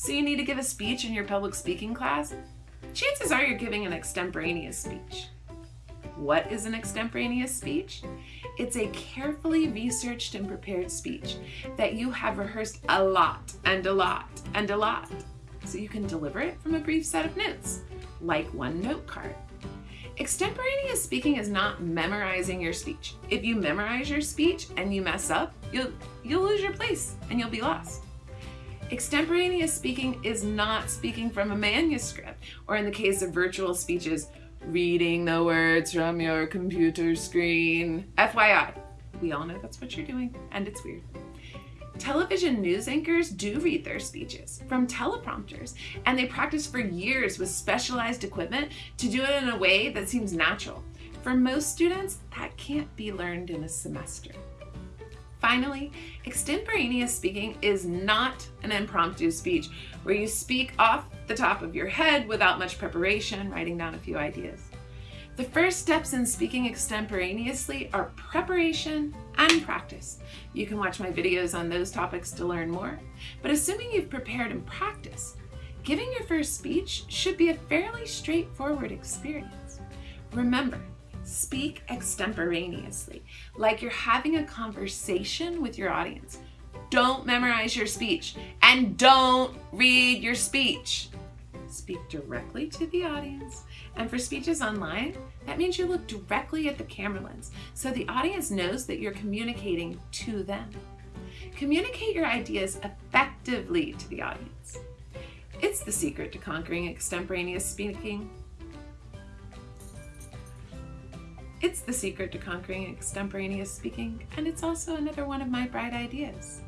So you need to give a speech in your public speaking class? Chances are you're giving an extemporaneous speech. What is an extemporaneous speech? It's a carefully researched and prepared speech that you have rehearsed a lot and a lot and a lot so you can deliver it from a brief set of notes, like one note card. Extemporaneous speaking is not memorizing your speech. If you memorize your speech and you mess up, you'll, you'll lose your place and you'll be lost. Extemporaneous speaking is not speaking from a manuscript, or in the case of virtual speeches, reading the words from your computer screen. FYI, we all know that's what you're doing, and it's weird. Television news anchors do read their speeches from teleprompters, and they practice for years with specialized equipment to do it in a way that seems natural. For most students, that can't be learned in a semester. Finally, extemporaneous speaking is not an impromptu speech where you speak off the top of your head without much preparation, writing down a few ideas. The first steps in speaking extemporaneously are preparation and practice. You can watch my videos on those topics to learn more, but assuming you've prepared and practiced, giving your first speech should be a fairly straightforward experience. Remember, speak extemporaneously, like you're having a conversation with your audience. Don't memorize your speech and don't read your speech. Speak directly to the audience. And for speeches online, that means you look directly at the camera lens so the audience knows that you're communicating to them. Communicate your ideas effectively to the audience. It's the secret to conquering extemporaneous speaking. It's the secret to conquering extemporaneous speaking, and it's also another one of my bright ideas.